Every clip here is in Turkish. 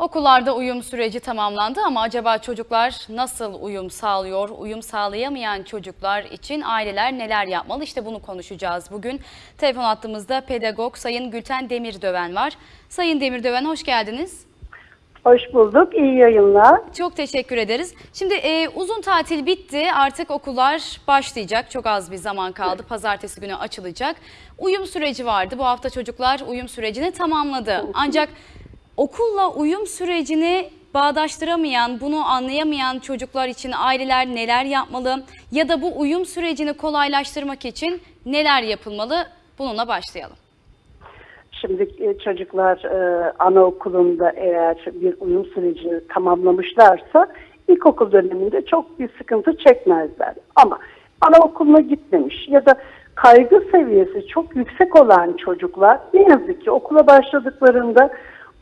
Okullarda uyum süreci tamamlandı ama acaba çocuklar nasıl uyum sağlıyor? Uyum sağlayamayan çocuklar için aileler neler yapmalı? İşte bunu konuşacağız bugün. Telefon hattımızda pedagog Sayın Gülten Demirdöven var. Sayın Demirdöven hoş geldiniz. Hoş bulduk. İyi yayınlar. Çok teşekkür ederiz. Şimdi e, uzun tatil bitti. Artık okullar başlayacak. Çok az bir zaman kaldı. Pazartesi günü açılacak. Uyum süreci vardı. Bu hafta çocuklar uyum sürecini tamamladı. Ancak okulla uyum sürecini bağdaştıramayan, bunu anlayamayan çocuklar için aileler neler yapmalı? Ya da bu uyum sürecini kolaylaştırmak için neler yapılmalı? Bununla başlayalım. Şimdi e, çocuklar e, anaokulunda eğer bir uyum sürecini tamamlamışlarsa ilkokul döneminde çok bir sıkıntı çekmezler. Ama anaokuluna gitmemiş ya da kaygı seviyesi çok yüksek olan çocuklar ne yazık ki okula başladıklarında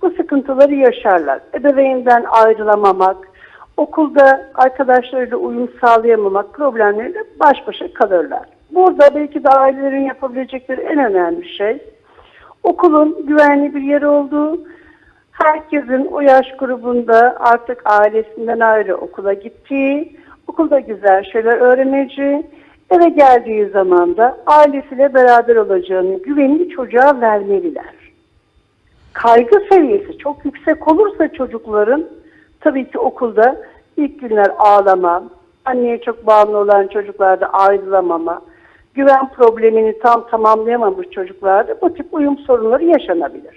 bu sıkıntıları yaşarlar. Ebeveynden ayrılamamak, okulda arkadaşlarıyla uyum sağlayamamak problemleriyle baş başa kalırlar. Burada belki de ailelerin yapabilecekleri en önemli şey okulun güvenli bir yer olduğu, herkesin o yaş grubunda artık ailesinden ayrı okula gittiği, okulda güzel şeyler öğreneceği, eve geldiği zaman da ailesiyle beraber olacağını güvenli çocuğa vermeliler. Kaygı seviyesi çok yüksek olursa çocukların tabii ki okulda ilk günler ağlama, anneye çok bağımlı olan çocuklarda ayrılamama, güven problemini tam tamamlayamamış çocuklarda bu tip uyum sorunları yaşanabilir.